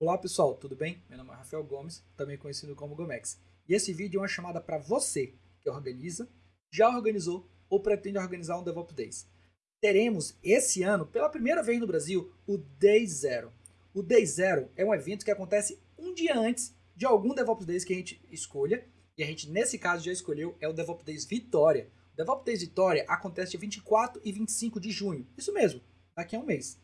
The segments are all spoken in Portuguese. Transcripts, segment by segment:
Olá pessoal, tudo bem? Meu nome é Rafael Gomes, também conhecido como Gomex. E esse vídeo é uma chamada para você que organiza, já organizou ou pretende organizar um DevOps Days. Teremos esse ano, pela primeira vez no Brasil, o Day Zero. O Day Zero é um evento que acontece um dia antes de algum DevOps Days que a gente escolha, e a gente nesse caso já escolheu, é o DevOps Days Vitória. O DevOps Days Vitória acontece dia 24 e 25 de junho, isso mesmo, daqui a um mês.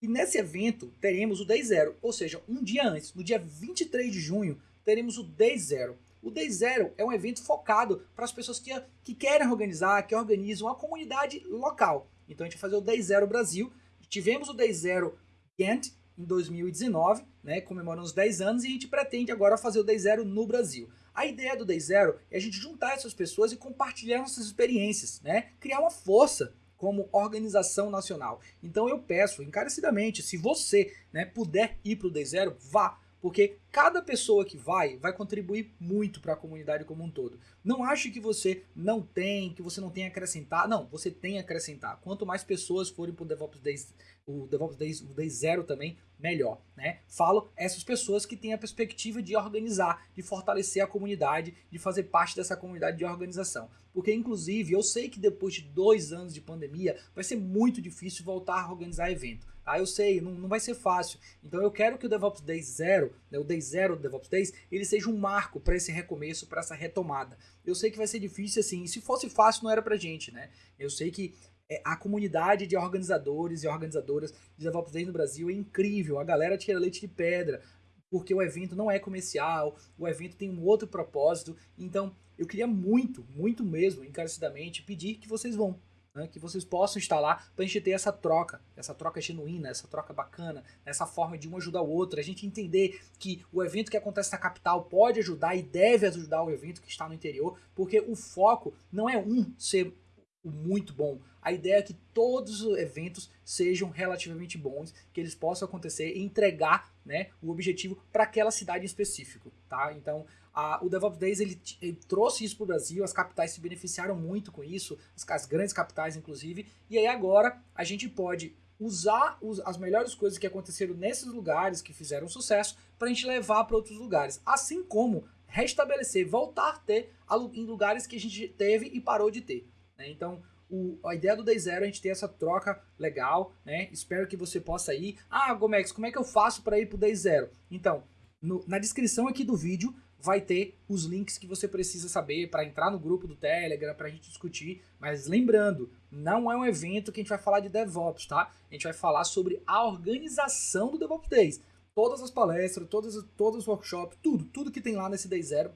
E nesse evento teremos o Day Zero, ou seja, um dia antes, no dia 23 de junho, teremos o Day Zero. O Day Zero é um evento focado para as pessoas que, que querem organizar, que organizam a comunidade local. Então a gente vai fazer o Day Zero Brasil. Tivemos o Day Zero Ghent em 2019, né, comemorando os 10 anos, e a gente pretende agora fazer o Day Zero no Brasil. A ideia do Day Zero é a gente juntar essas pessoas e compartilhar nossas experiências, né? criar uma força como organização nacional. Então eu peço encarecidamente, se você né, puder ir para o Day Zero, vá, porque cada pessoa que vai, vai contribuir muito para a comunidade como um todo. Não ache que você não tem, que você não tem a acrescentar. Não, você tem a acrescentar. Quanto mais pessoas forem para o DevOps Days, o DevOps Days, Day Zero também, melhor. Né? Falo essas pessoas que têm a perspectiva de organizar, de fortalecer a comunidade, de fazer parte dessa comunidade de organização. Porque, inclusive, eu sei que depois de dois anos de pandemia, vai ser muito difícil voltar a organizar evento. Ah, eu sei, não, não vai ser fácil. Então eu quero que o DevOps Days Zero, né, o Day Zero do DevOps Days, ele seja um marco para esse recomeço, para essa retomada. Eu sei que vai ser difícil assim, se fosse fácil não era pra gente, né? Eu sei que é, a comunidade de organizadores e organizadoras de DevOps Days no Brasil é incrível, a galera tira leite de pedra, porque o evento não é comercial, o evento tem um outro propósito, então eu queria muito, muito mesmo, encarecidamente, pedir que vocês vão, né, que vocês possam lá para a gente ter essa troca, essa troca genuína, essa troca bacana, essa forma de um ajudar o outro, a gente entender que o evento que acontece na capital pode ajudar e deve ajudar o evento que está no interior, porque o foco não é um ser muito bom. A ideia é que todos os eventos sejam relativamente bons, que eles possam acontecer e entregar né, o objetivo para aquela cidade em específico, tá? Então, a, o DevOps Days ele, ele trouxe isso para o Brasil, as capitais se beneficiaram muito com isso, as, as, grandes capitais inclusive, e aí agora a gente pode usar os, as melhores coisas que aconteceram nesses lugares que fizeram sucesso para a gente levar para outros lugares, assim como restabelecer, voltar a ter em lugares que a gente teve e parou de ter. Né? Então, o, a ideia do Day Zero é a gente ter essa troca legal, né? Espero que você possa ir. Ah, Gomex, como é que eu faço para ir pro Day Zero? Então, no, na descrição aqui do vídeo vai ter os links que você precisa saber para entrar no grupo do Telegram, para a gente discutir. Mas lembrando, não é um evento que a gente vai falar de DevOps, tá? A gente vai falar sobre a organização do DevOps Days. Todas as palestras, todos os workshops, tudo, tudo que tem lá nesse Day Zero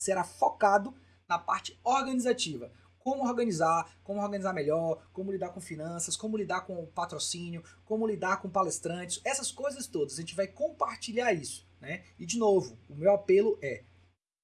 será focado na parte organizativa como organizar, como organizar melhor, como lidar com finanças, como lidar com patrocínio, como lidar com palestrantes, essas coisas todas. A gente vai compartilhar isso, né? E de novo, o meu apelo é: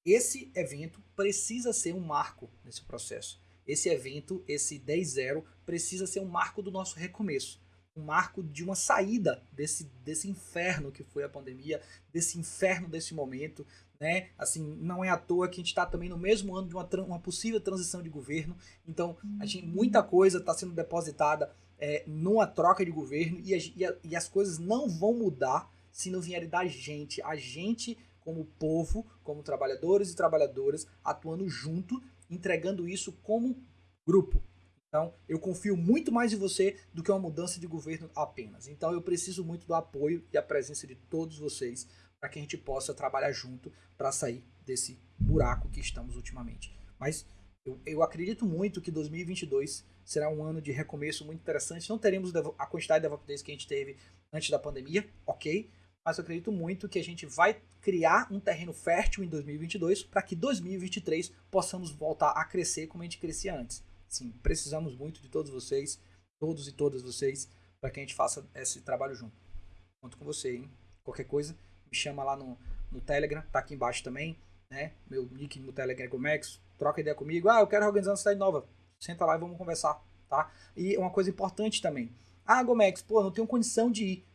esse evento precisa ser um marco nesse processo. Esse evento, esse 10-0, precisa ser um marco do nosso recomeço. Um marco de uma saída desse, desse inferno que foi a pandemia, desse inferno desse momento, né? Assim, não é à toa que a gente está também no mesmo ano de uma, uma possível transição de governo. Então, a gente, muita coisa está sendo depositada é, numa troca de governo e, a, e, a, e as coisas não vão mudar se não vierem da gente. A gente, como povo, como trabalhadores e trabalhadoras, atuando junto, entregando isso como grupo. Então, eu confio muito mais em você do que uma mudança de governo apenas. Então, eu preciso muito do apoio e a presença de todos vocês para que a gente possa trabalhar junto para sair desse buraco que estamos ultimamente. Mas eu, eu, acredito muito que 2022 será um ano de recomeço muito interessante. Não teremos a quantidade de DevOps que a gente teve antes da pandemia, ok? Mas eu acredito muito que a gente vai criar um terreno fértil em 2022 para que 2023 possamos voltar a crescer como a gente crescia antes. Sim, precisamos muito de todos vocês, todos e todas vocês, para que a gente faça esse trabalho junto. Conto com você, hein? Qualquer coisa, me chama lá no, no Telegram, tá aqui embaixo também, né? Meu nick no Telegram é Gomex, troca ideia comigo. Ah, eu quero organizar uma cidade nova. Senta lá e vamos conversar, tá? E uma coisa importante também. Ah, Gomex, pô, não tenho condição de ir.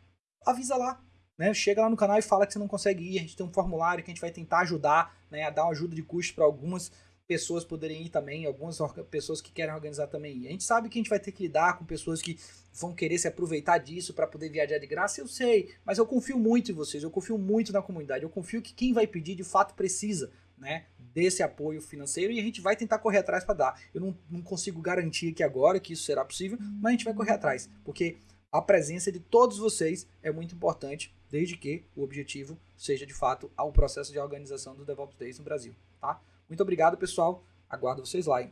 Avisa lá, né? Chega lá no canal e fala que você não consegue ir. A gente tem um formulário que a gente vai tentar ajudar, né? A dar uma ajuda de custo para algumas pessoas poderem ir também, algumas pessoas que querem organizar também. A gente sabe que a gente vai ter que lidar com pessoas que vão querer se aproveitar disso para poder viajar de graça, eu sei, mas eu confio muito em vocês, eu confio muito na comunidade, eu confio que quem vai pedir de fato precisa, né, desse apoio financeiro e a gente vai tentar correr atrás para dar. Eu não, não consigo garantir aqui agora que isso será possível, mas a gente vai correr atrás, porque a presença de todos vocês é muito importante, desde que o objetivo seja de fato o processo de organização do DevOps Days no Brasil, tá? Muito obrigado, pessoal. Aguardo vocês lá, hein?